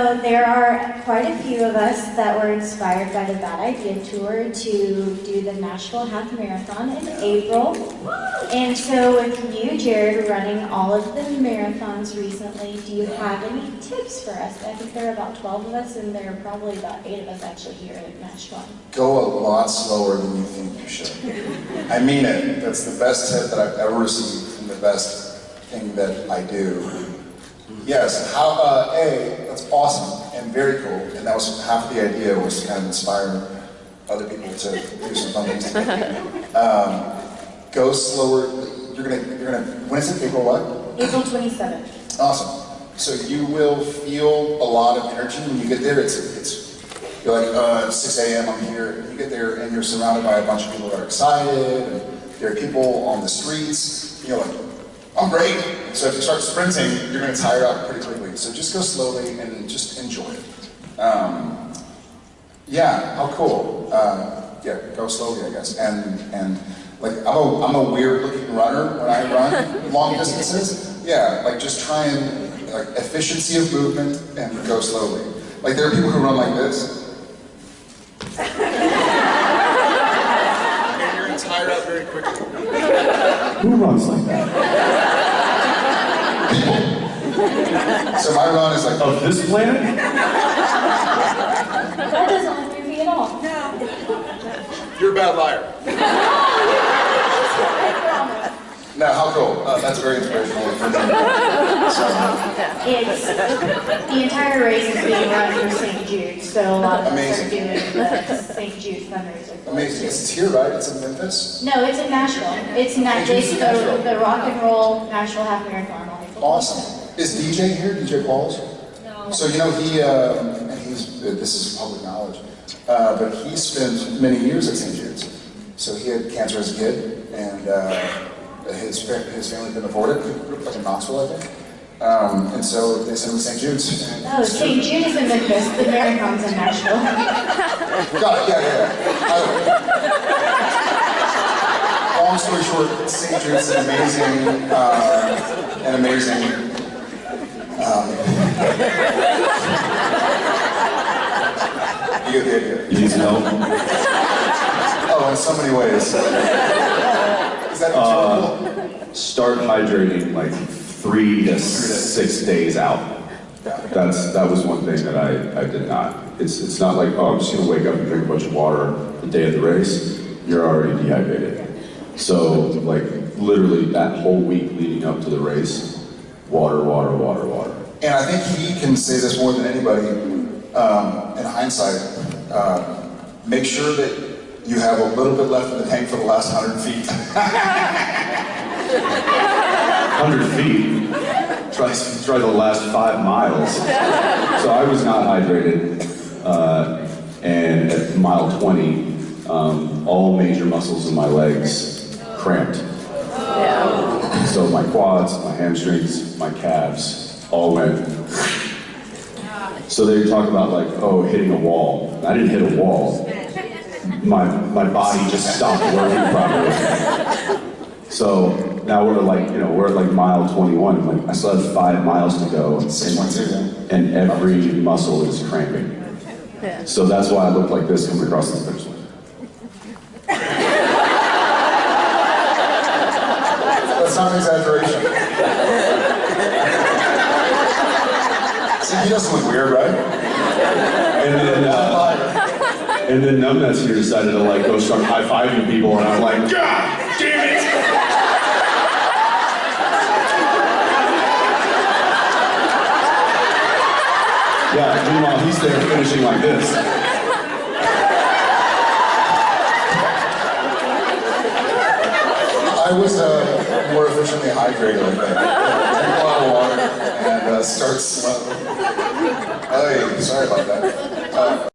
So there are quite a few of us that were inspired by the Bad Idea Tour to do the Nashville Half Marathon in April. And so with you, Jared, running all of the marathons recently, do you have any tips for us? I think there are about 12 of us, and there are probably about 8 of us actually here at Nashville. Go a lot slower than you think you should. I mean it. That's the best tip that I've ever received and the best thing that I do. Yes, how, uh, A, that's awesome and very cool, and that was half the idea was to kind of inspire other people to do some fun things. Um, go slower, you're gonna, you're gonna, when is it, April what? April 27th. Awesome. So you will feel a lot of energy when you get there. It's, it's you're like, uh, 6 a.m. I'm here. You get there and you're surrounded by a bunch of people that are excited. And there are people on the streets. You're like, I'm great. So if you start sprinting, you're going to tire out pretty quickly. So just go slowly and just enjoy it. Um, yeah, how cool. Uh, yeah, go slowly, I guess. And and like I'm a I'm a weird looking runner when I run long distances. Yeah, like just try and like efficiency of movement and go slowly. Like there are people who run like this. you're gonna tire out very quickly. Who runs like that? So my run is like Of this planet? That doesn't look goofy at all. No. you're a bad liar. No, how cool. Uh, that's very inspirational for me. So, It's, the entire race is being run through St. Jude, so a lot of us are doing the St. Jude fundraiser. amazing. It's here, right? It's in Memphis. No, it's in Nashville. It's in St. Jude's Nashville, the, the rock and roll Nashville Half Marathon. Awesome. Is DJ here? DJ Qualls? No. So you know he, um, and he's this is public knowledge, uh, but he spent many years at St. Jude's. So he had cancer as a kid, and uh, his his family couldn't afford it. He grew up like in Knoxville, I think. Um, and so they sent him to St. Jude's. Oh, St. Jude is in Memphis, the marathon's in Nashville. Got it. Yeah, yeah. yeah. I- long story short, St. Jude's is an amazing, uh, an amazing. You get the idea. You need to know? Oh, in so many ways. Is that Uh. Start hydrating like three to six days out. That's that was one thing that I, I did not. It's it's not like oh I'm just gonna wake up and drink a bunch of water the day of the race. You're already dehydrated. So like literally that whole week leading up to the race, water, water, water, water. And I think he can say this more than anybody. Um, in hindsight, uh, make sure that you have a little bit left in the tank for the last hundred feet. Hundred feet. Try try the last five miles. So I was not hydrated, uh, and at mile 20, um, all major muscles in my legs cramped. So my quads, my hamstrings, my calves all went. So they talk about like, oh, hitting a wall. I didn't hit a wall. My my body just stopped working properly. So now we're like, you know, we're at like mile 21. Like I still have five miles to go, Six point two. and every muscle is cramping. So that's why I look like this coming across the finish line. That's not an exaggeration. See, he doesn't look weird, right? And then, uh, and then Numbnuts here decided to like go start high fiving people, and I'm like, God damn it! Yeah. Meanwhile, he's there finishing like this. I was uh, more efficiently hydrated. Drink a lot of water and uh, start slow. Hey, sorry about that. Uh,